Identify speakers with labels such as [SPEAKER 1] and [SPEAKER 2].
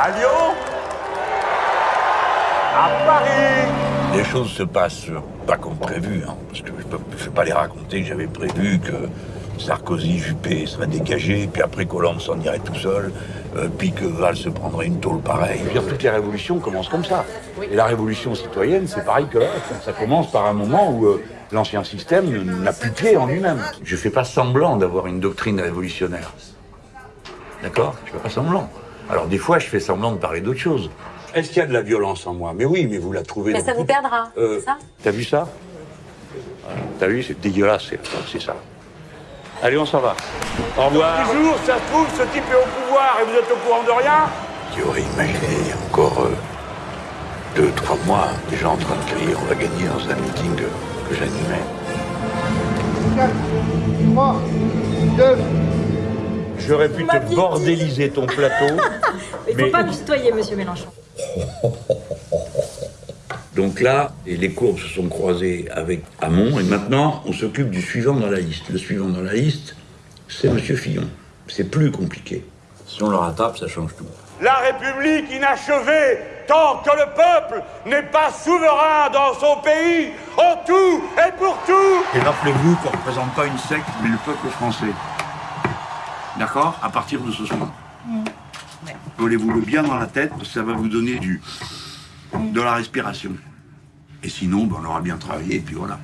[SPEAKER 1] À Lyon À Paris
[SPEAKER 2] Les choses se passent pas comme prévu, hein, parce que je peux, je vais pas les raconter. J'avais prévu que Sarkozy, Juppé seraient dégagés, puis après Colombe s'en irait tout seul, euh, puis que Valls se prendrait une tôle pareille.
[SPEAKER 1] Je veux dire, toutes les révolutions commencent comme ça. Et la révolution citoyenne, c'est pareil que Ça commence par un moment où euh, l'ancien système n'a plus pied en lui-même. Je fais pas semblant d'avoir une doctrine révolutionnaire. D'accord? Je fais pas semblant. Alors des fois, je fais semblant de parler d'autre chose. Est-ce qu'il y a de la violence en moi? Mais oui, mais vous la trouvez
[SPEAKER 3] Mais
[SPEAKER 1] dans
[SPEAKER 3] ça vous perdra,
[SPEAKER 1] Euh,
[SPEAKER 3] c'est ça?
[SPEAKER 1] T'as vu ça? T'as vu C'est dégueulasse, c'est ça. Allez, on s'en va. Au revoir. Toujours, ça se trouve, ce type est au pouvoir et vous êtes au courant de rien?
[SPEAKER 2] Qui aurait imaginé il y a encore euh, deux, trois mois, des gens en train de crier on va gagner dans un meeting que, que j'animais.
[SPEAKER 4] 4, 3, 2,
[SPEAKER 1] J'aurais pu te bordéliser ton plateau.
[SPEAKER 3] Il
[SPEAKER 1] Mais-
[SPEAKER 3] faut pas nous tutoyer, monsieur Mélenchon.
[SPEAKER 1] Donc là, et les courbes se sont croisées avec Hamon, et maintenant, on s'occupe du suivant dans la liste. Le suivant dans la liste, c'est Monsieur Fillon. C'est plus compliqué. Si on le rattrape, ça change tout.
[SPEAKER 5] La République inachevée, tant que le peuple n'est pas souverain dans son pays, en tout et pour tout.
[SPEAKER 1] Et rappelez-vous qu'on ne représente pas une secte, mais le peuple français. D'accord À partir de ce soir. Collez-vous le bien dans la tête, parce que ça va vous donner du, de la respiration. Et sinon, ben, on aura bien travaillé, et puis voilà.